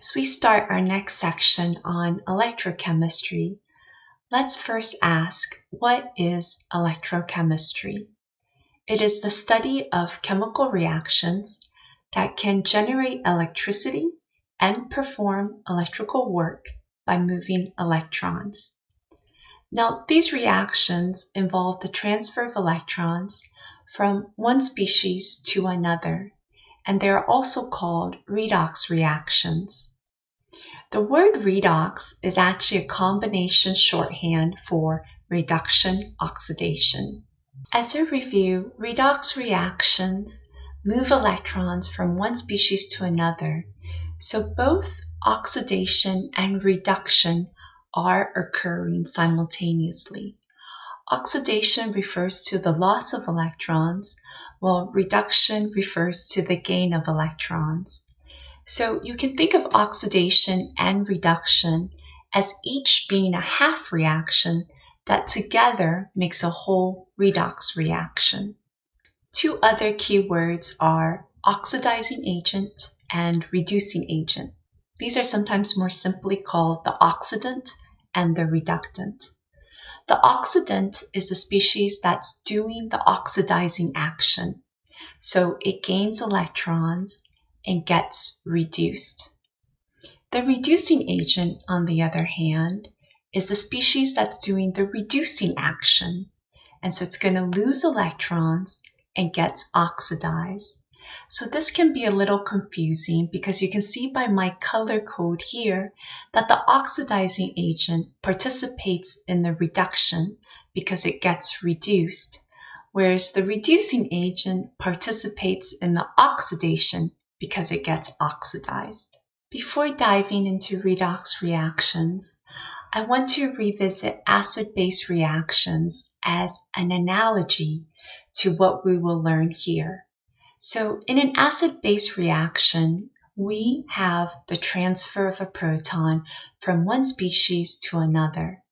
As we start our next section on electrochemistry, let's first ask, what is electrochemistry? It is the study of chemical reactions that can generate electricity and perform electrical work by moving electrons. Now, these reactions involve the transfer of electrons from one species to another and they are also called redox reactions. The word redox is actually a combination shorthand for reduction oxidation. As a review, redox reactions move electrons from one species to another, so both oxidation and reduction are occurring simultaneously. Oxidation refers to the loss of electrons, while reduction refers to the gain of electrons. So you can think of oxidation and reduction as each being a half reaction that together makes a whole redox reaction. Two other keywords are oxidizing agent and reducing agent. These are sometimes more simply called the oxidant and the reductant. The oxidant is the species that's doing the oxidizing action. So it gains electrons and gets reduced. The reducing agent, on the other hand, is the species that's doing the reducing action. And so it's going to lose electrons and gets oxidized. So this can be a little confusing because you can see by my color code here that the oxidizing agent participates in the reduction because it gets reduced, whereas the reducing agent participates in the oxidation because it gets oxidized. Before diving into redox reactions, I want to revisit acid-base reactions as an analogy to what we will learn here. So in an acid-base reaction, we have the transfer of a proton from one species to another.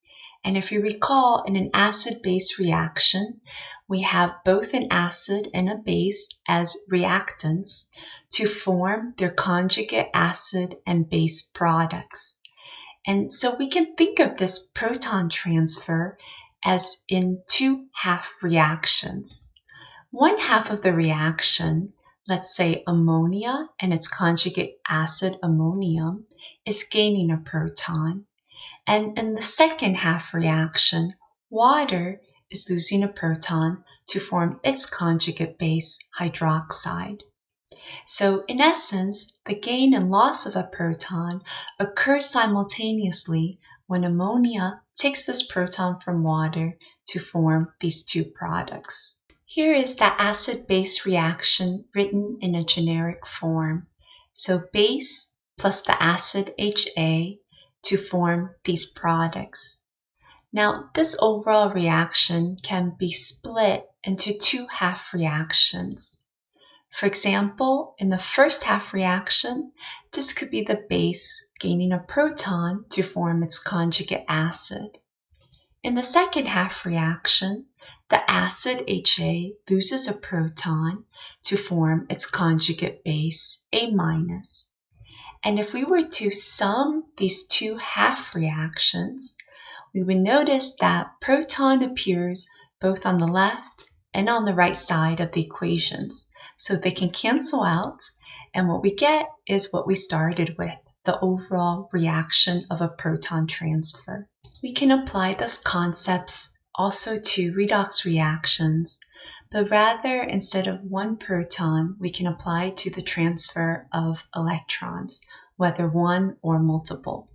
And if you recall, in an acid-base reaction, we have both an acid and a base as reactants to form their conjugate acid and base products. And so we can think of this proton transfer as in two half reactions. One half of the reaction, let's say ammonia and its conjugate acid ammonium, is gaining a proton. And in the second half reaction, water is losing a proton to form its conjugate base, hydroxide. So in essence, the gain and loss of a proton occurs simultaneously when ammonia takes this proton from water to form these two products. Here is the acid-base reaction written in a generic form. So base plus the acid HA to form these products. Now, this overall reaction can be split into two half reactions. For example, in the first half reaction, this could be the base gaining a proton to form its conjugate acid. In the second half reaction, the acid HA loses a proton to form its conjugate base, A minus. And if we were to sum these two half reactions, we would notice that proton appears both on the left and on the right side of the equations. So they can cancel out, and what we get is what we started with, the overall reaction of a proton transfer. We can apply those concepts also to redox reactions, but rather instead of one proton, we can apply to the transfer of electrons, whether one or multiple.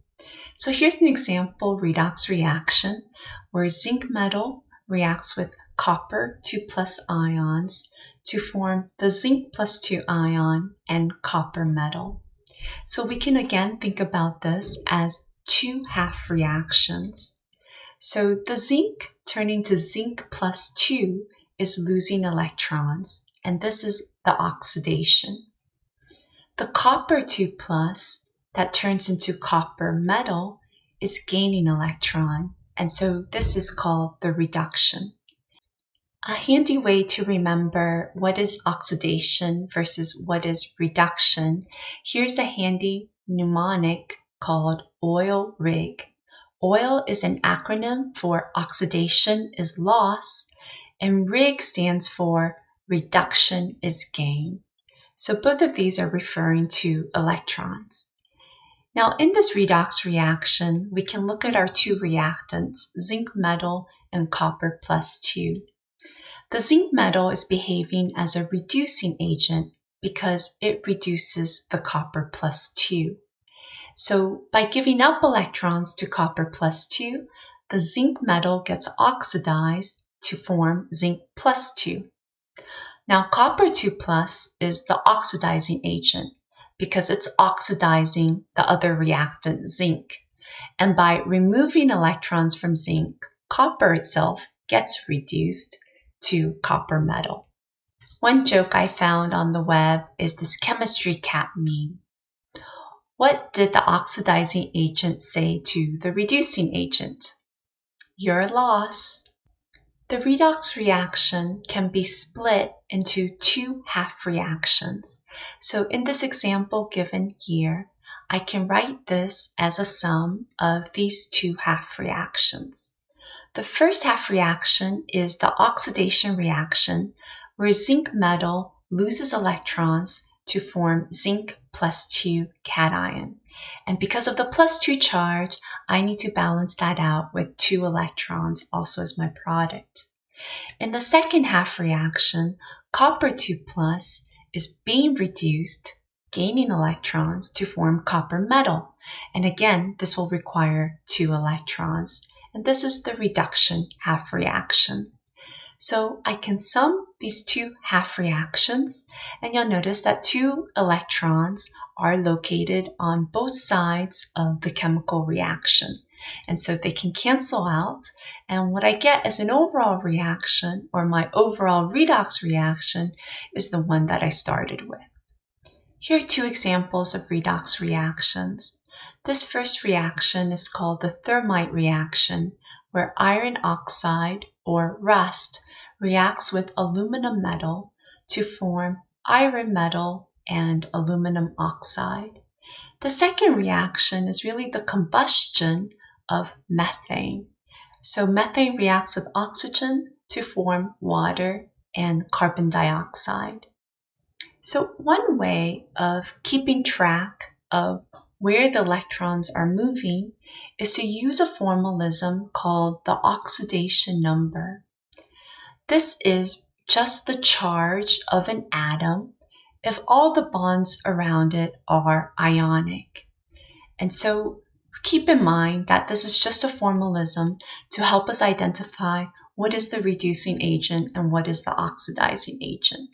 So here's an example redox reaction where zinc metal reacts with copper 2 plus ions to form the zinc plus 2 ion and copper metal. So we can again think about this as two half reactions. So the zinc turning to zinc plus 2 is losing electrons, and this is the oxidation. The copper 2 plus that turns into copper metal is gaining electron, and so this is called the reduction. A handy way to remember what is oxidation versus what is reduction, here's a handy mnemonic called OIL RIG. OIL is an acronym for oxidation is loss, and RIG stands for reduction is gain. So both of these are referring to electrons. Now in this redox reaction, we can look at our two reactants, zinc metal and copper plus 2. The zinc metal is behaving as a reducing agent because it reduces the copper plus 2. So by giving up electrons to copper plus 2, the zinc metal gets oxidized to form zinc plus 2. Now copper 2 plus is the oxidizing agent because it's oxidizing the other reactant zinc. And by removing electrons from zinc, copper itself gets reduced to copper metal. One joke I found on the web is this chemistry cat meme. What did the oxidizing agent say to the reducing agent? Your loss. The redox reaction can be split into two half reactions. So in this example given here, I can write this as a sum of these two half reactions. The first half reaction is the oxidation reaction where zinc metal loses electrons to form zinc plus 2 cation. And because of the plus 2 charge, I need to balance that out with 2 electrons also as my product. In the second half reaction, copper 2 plus is being reduced, gaining electrons to form copper metal. And again, this will require 2 electrons and this is the reduction half reaction. So I can sum these two half reactions and you'll notice that two electrons are located on both sides of the chemical reaction. And so they can cancel out and what I get as an overall reaction or my overall redox reaction is the one that I started with. Here are two examples of redox reactions. This first reaction is called the thermite reaction, where iron oxide, or rust, reacts with aluminum metal to form iron metal and aluminum oxide. The second reaction is really the combustion of methane. So methane reacts with oxygen to form water and carbon dioxide. So one way of keeping track of where the electrons are moving is to use a formalism called the oxidation number. This is just the charge of an atom if all the bonds around it are ionic. And so keep in mind that this is just a formalism to help us identify what is the reducing agent and what is the oxidizing agent.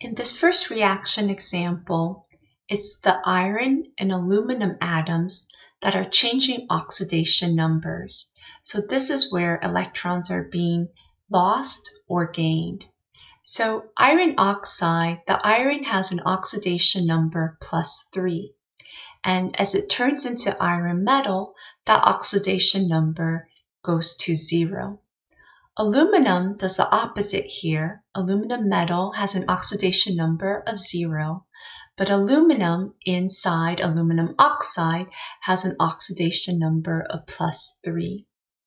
In this first reaction example, it's the iron and aluminum atoms that are changing oxidation numbers. So this is where electrons are being lost or gained. So iron oxide, the iron has an oxidation number plus 3. And as it turns into iron metal, that oxidation number goes to 0. Aluminum does the opposite here. Aluminum metal has an oxidation number of 0, but aluminum inside aluminum oxide has an oxidation number of plus 3.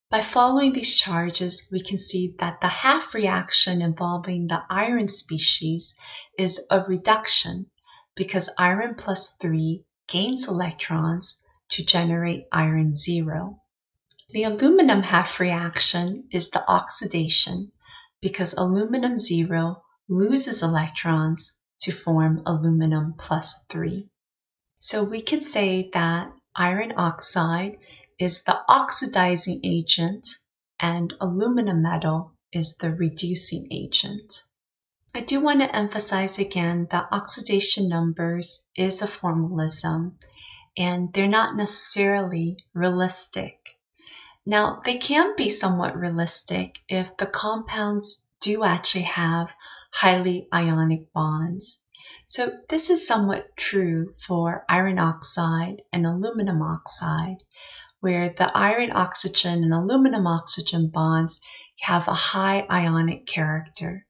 By following these charges, we can see that the half reaction involving the iron species is a reduction because iron plus 3 gains electrons to generate iron 0. The aluminum half reaction is the oxidation because aluminum 0 loses electrons to form aluminum plus 3. So we could say that iron oxide is the oxidizing agent and aluminum metal is the reducing agent. I do want to emphasize again that oxidation numbers is a formalism and they're not necessarily realistic. Now, they can be somewhat realistic if the compounds do actually have highly ionic bonds. So this is somewhat true for iron oxide and aluminum oxide, where the iron oxygen and aluminum oxygen bonds have a high ionic character.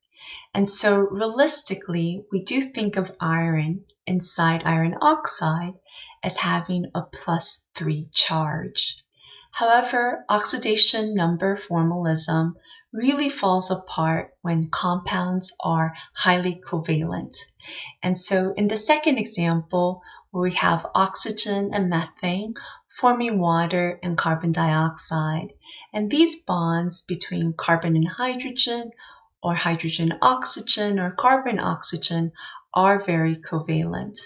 And so realistically, we do think of iron inside iron oxide as having a plus 3 charge. However, oxidation number formalism really falls apart when compounds are highly covalent. And so in the second example, where we have oxygen and methane forming water and carbon dioxide, and these bonds between carbon and hydrogen or hydrogen oxygen or carbon oxygen are very covalent.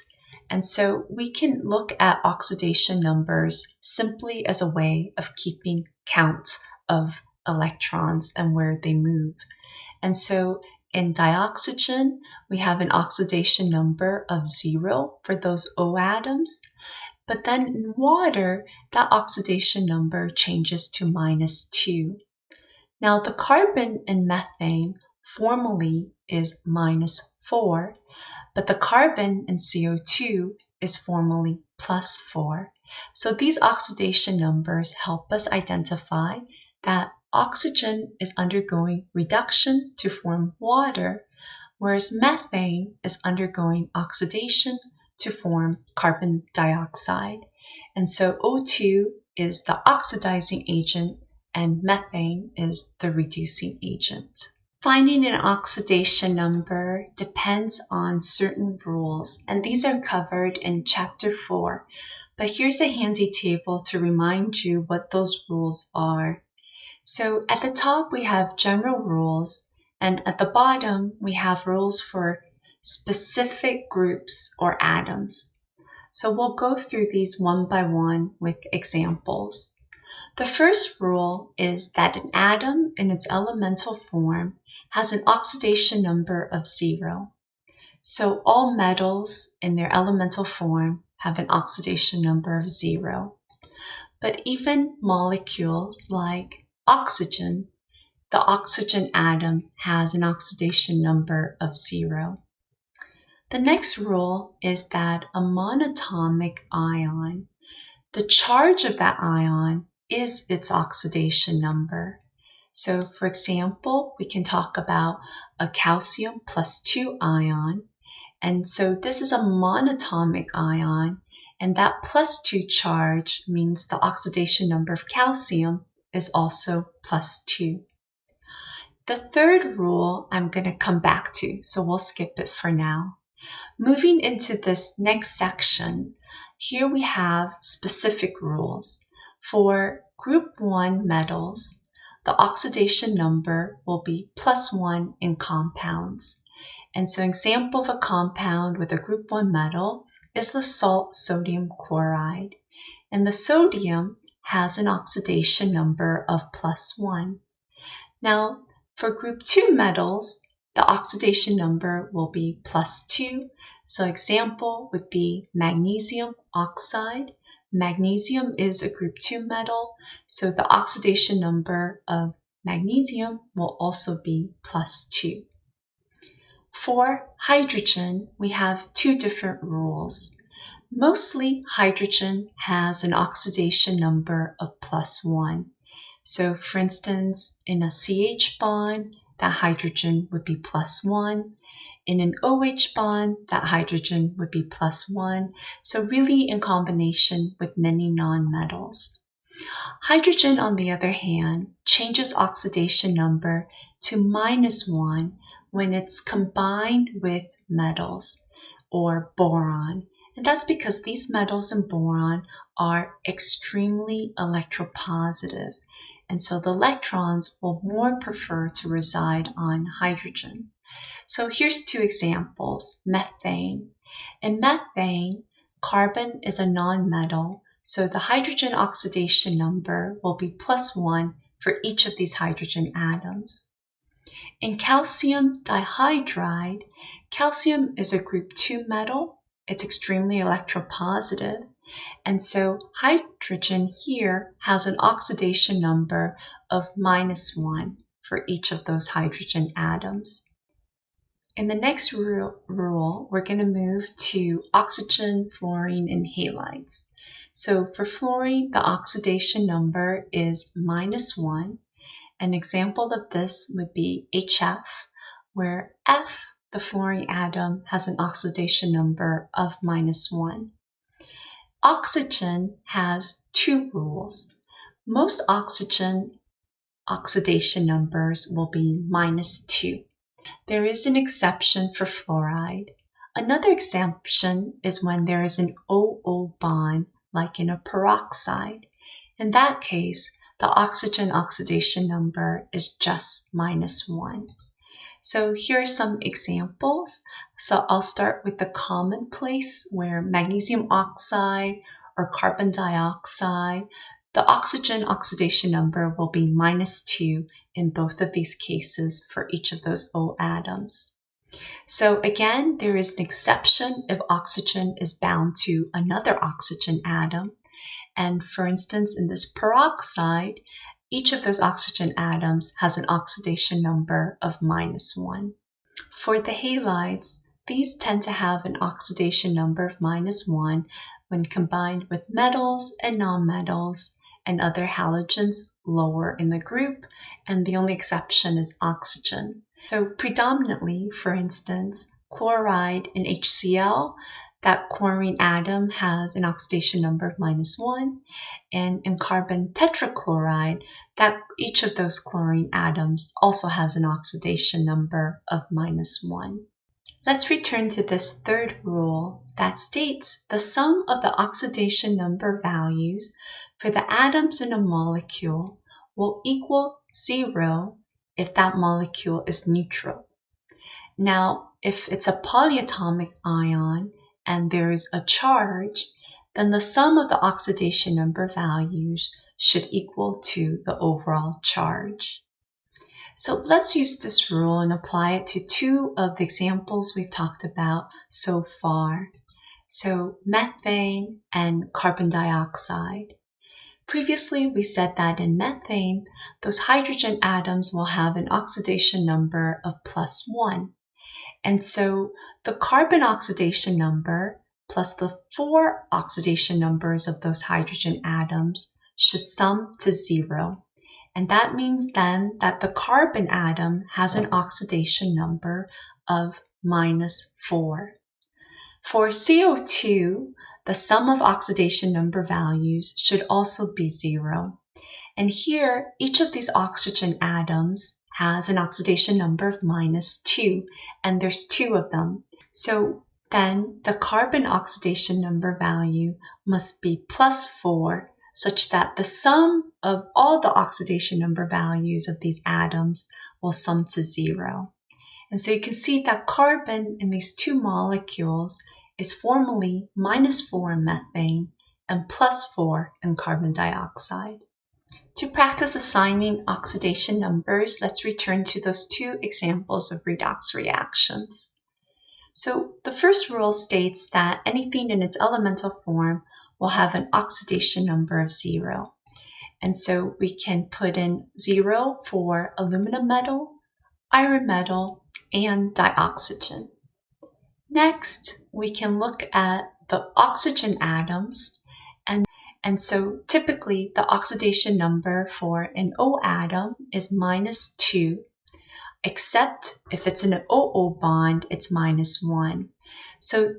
And so we can look at oxidation numbers simply as a way of keeping count of electrons and where they move. And so in dioxygen, we have an oxidation number of zero for those O atoms. But then in water, that oxidation number changes to minus two. Now the carbon in methane formally is minus four, but the carbon in CO2 is formally plus 4. So these oxidation numbers help us identify that oxygen is undergoing reduction to form water, whereas methane is undergoing oxidation to form carbon dioxide. And so O2 is the oxidizing agent and methane is the reducing agent. Finding an oxidation number depends on certain rules, and these are covered in Chapter 4. But here's a handy table to remind you what those rules are. So at the top we have general rules, and at the bottom we have rules for specific groups or atoms. So we'll go through these one by one with examples. The first rule is that an atom in its elemental form has an oxidation number of zero. So all metals in their elemental form have an oxidation number of zero. But even molecules like oxygen, the oxygen atom has an oxidation number of zero. The next rule is that a monatomic ion, the charge of that ion is its oxidation number. So for example, we can talk about a calcium plus 2 ion. And so this is a monatomic ion, and that plus 2 charge means the oxidation number of calcium is also plus 2. The third rule I'm going to come back to, so we'll skip it for now. Moving into this next section, here we have specific rules. For group 1 metals, the oxidation number will be plus 1 in compounds. And so an example of a compound with a group 1 metal is the salt sodium chloride. And the sodium has an oxidation number of plus 1. Now, for group 2 metals, the oxidation number will be plus 2. So example would be magnesium oxide Magnesium is a group 2 metal, so the oxidation number of magnesium will also be plus 2. For hydrogen, we have two different rules. Mostly hydrogen has an oxidation number of plus 1. So for instance, in a CH bond, that hydrogen would be plus 1. In an OH bond, that hydrogen would be plus 1, so really in combination with many nonmetals. Hydrogen, on the other hand, changes oxidation number to minus 1 when it's combined with metals or boron. And that's because these metals and boron are extremely electropositive. And so the electrons will more prefer to reside on hydrogen. So here's two examples, methane. In methane, carbon is a nonmetal, so the hydrogen oxidation number will be plus one for each of these hydrogen atoms. In calcium dihydride, calcium is a group 2 metal. It's extremely electropositive. And so hydrogen here has an oxidation number of minus 1 for each of those hydrogen atoms. In the next rule, we're going to move to oxygen, fluorine, and halides. So for fluorine, the oxidation number is minus 1. An example of this would be HF, where F the fluorine atom has an oxidation number of minus 1. Oxygen has two rules. Most oxygen oxidation numbers will be minus 2. There is an exception for fluoride. Another exception is when there is an OO bond, like in a peroxide. In that case, the oxygen oxidation number is just minus 1. So here are some examples. So I'll start with the commonplace where magnesium oxide or carbon dioxide, the oxygen oxidation number will be minus 2 in both of these cases for each of those O atoms. So again, there is an exception if oxygen is bound to another oxygen atom. And for instance, in this peroxide, each of those oxygen atoms has an oxidation number of minus 1. For the halides, these tend to have an oxidation number of minus 1 when combined with metals and nonmetals and other halogens lower in the group, and the only exception is oxygen. So predominantly, for instance, chloride in HCl that chlorine atom has an oxidation number of minus 1, and in carbon tetrachloride, that each of those chlorine atoms also has an oxidation number of minus 1. Let's return to this third rule that states the sum of the oxidation number values for the atoms in a molecule will equal zero if that molecule is neutral. Now, if it's a polyatomic ion, and there is a charge, then the sum of the oxidation number values should equal to the overall charge. So let's use this rule and apply it to two of the examples we've talked about so far. So methane and carbon dioxide. Previously, we said that in methane, those hydrogen atoms will have an oxidation number of plus 1. And so the carbon oxidation number plus the four oxidation numbers of those hydrogen atoms should sum to zero. And that means then that the carbon atom has an oxidation number of minus 4. For CO2, the sum of oxidation number values should also be 0. And here, each of these oxygen atoms has an oxidation number of minus 2, and there's two of them. So then the carbon oxidation number value must be plus 4, such that the sum of all the oxidation number values of these atoms will sum to 0. And so you can see that carbon in these two molecules is formally minus 4 in methane and plus 4 in carbon dioxide. To practice assigning oxidation numbers, let's return to those two examples of redox reactions. So the first rule states that anything in its elemental form will have an oxidation number of zero. And so we can put in zero for aluminum metal, iron metal, and dioxygen. Next, we can look at the oxygen atoms and so typically the oxidation number for an O atom is minus 2, except if it's an OO bond, it's minus 1. So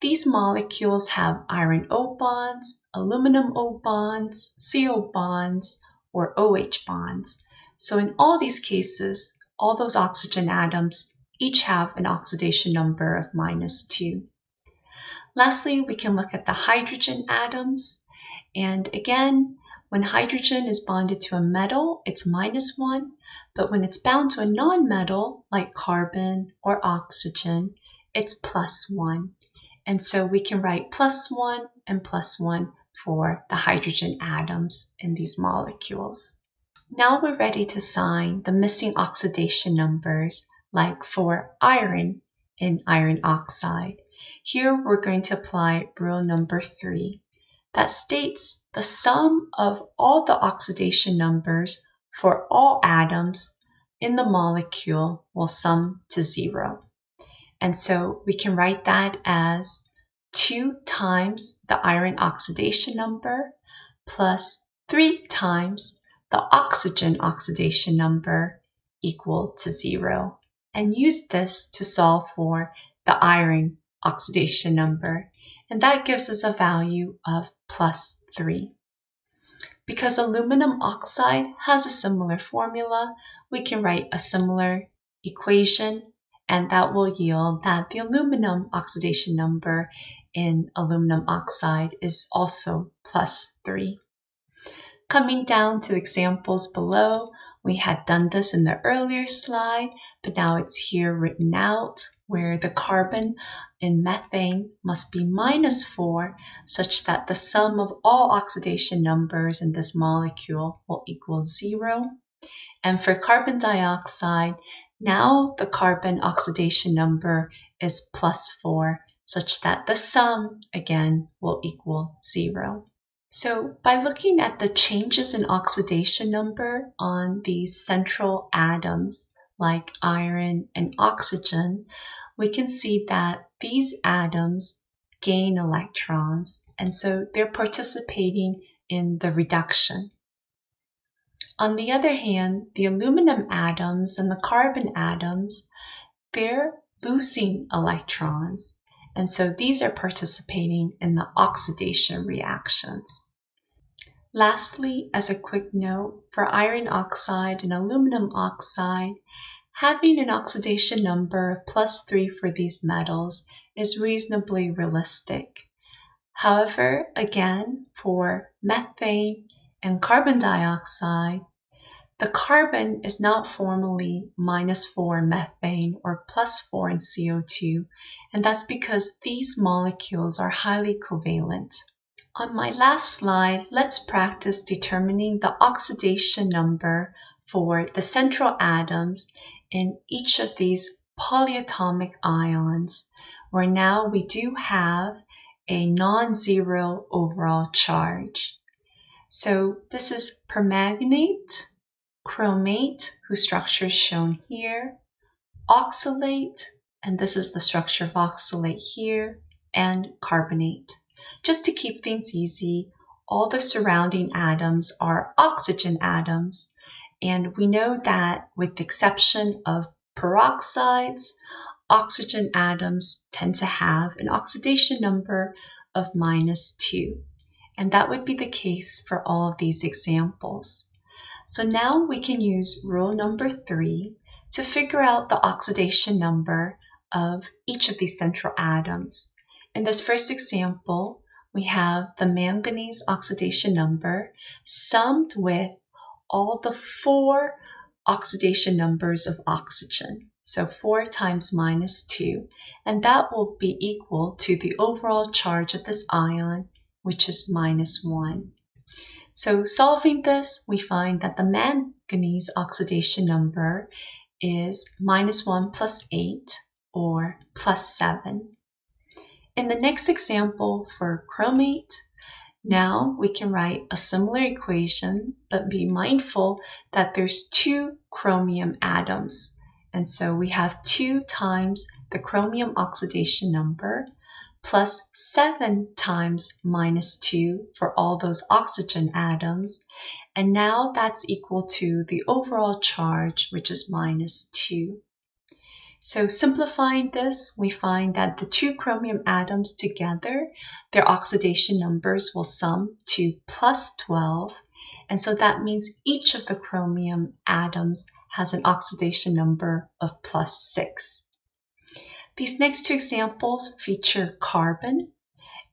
these molecules have iron O bonds, aluminum O bonds, CO bonds, or OH bonds. So in all these cases, all those oxygen atoms each have an oxidation number of minus 2. Lastly, we can look at the hydrogen atoms. And again, when hydrogen is bonded to a metal, it's minus 1, but when it's bound to a non-metal, like carbon or oxygen, it's plus 1. And so we can write plus 1 and plus 1 for the hydrogen atoms in these molecules. Now we're ready to sign the missing oxidation numbers, like for iron in iron oxide. Here we're going to apply rule number 3 that states the sum of all the oxidation numbers for all atoms in the molecule will sum to zero. And so we can write that as 2 times the iron oxidation number plus 3 times the oxygen oxidation number equal to zero. and use this to solve for the iron oxidation number. And that gives us a value of plus 3. Because aluminum oxide has a similar formula, we can write a similar equation and that will yield that the aluminum oxidation number in aluminum oxide is also plus 3. Coming down to examples below, we had done this in the earlier slide, but now it's here written out where the carbon in methane must be minus 4 such that the sum of all oxidation numbers in this molecule will equal 0. And for carbon dioxide, now the carbon oxidation number is plus 4 such that the sum again will equal 0. So by looking at the changes in oxidation number on these central atoms like iron and oxygen, we can see that these atoms gain electrons and so they're participating in the reduction. On the other hand, the aluminum atoms and the carbon atoms, they're losing electrons and so these are participating in the oxidation reactions. Lastly, as a quick note, for iron oxide and aluminum oxide, having an oxidation number of plus 3 for these metals is reasonably realistic. However, again, for methane and carbon dioxide, the carbon is not formally minus 4 in methane or plus 4 in CO2, and that's because these molecules are highly covalent. On my last slide, let's practice determining the oxidation number for the central atoms in each of these polyatomic ions, where now we do have a non-zero overall charge. So this is permanganate, chromate, whose structure is shown here, oxalate, and this is the structure of oxalate here, and carbonate. Just to keep things easy, all the surrounding atoms are oxygen atoms, and we know that with the exception of peroxides, oxygen atoms tend to have an oxidation number of minus 2. And that would be the case for all of these examples. So now we can use rule number three to figure out the oxidation number of each of these central atoms. In this first example, we have the manganese oxidation number summed with all the four oxidation numbers of oxygen. So 4 times minus 2, and that will be equal to the overall charge of this ion, which is minus 1. So solving this, we find that the manganese oxidation number is minus 1 plus 8 or plus 7. In the next example for chromate, now we can write a similar equation, but be mindful that there's two chromium atoms. And so we have 2 times the chromium oxidation number plus 7 times minus 2 for all those oxygen atoms. And now that's equal to the overall charge, which is minus 2. So simplifying this, we find that the two chromium atoms together, their oxidation numbers will sum to plus 12. And so that means each of the chromium atoms has an oxidation number of plus 6. These next two examples feature carbon.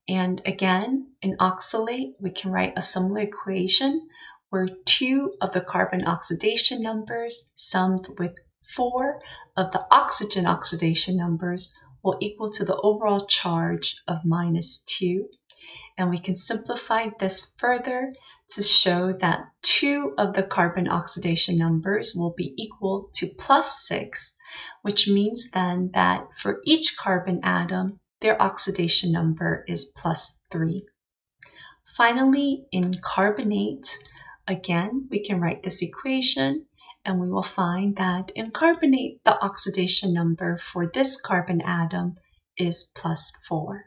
And again, in oxalate, we can write a similar equation where two of the carbon oxidation numbers summed with four of the oxygen oxidation numbers will equal to the overall charge of minus 2. And we can simplify this further to show that two of the carbon oxidation numbers will be equal to plus 6 which means then that for each carbon atom, their oxidation number is plus 3. Finally, in carbonate, again, we can write this equation and we will find that in carbonate, the oxidation number for this carbon atom is plus 4.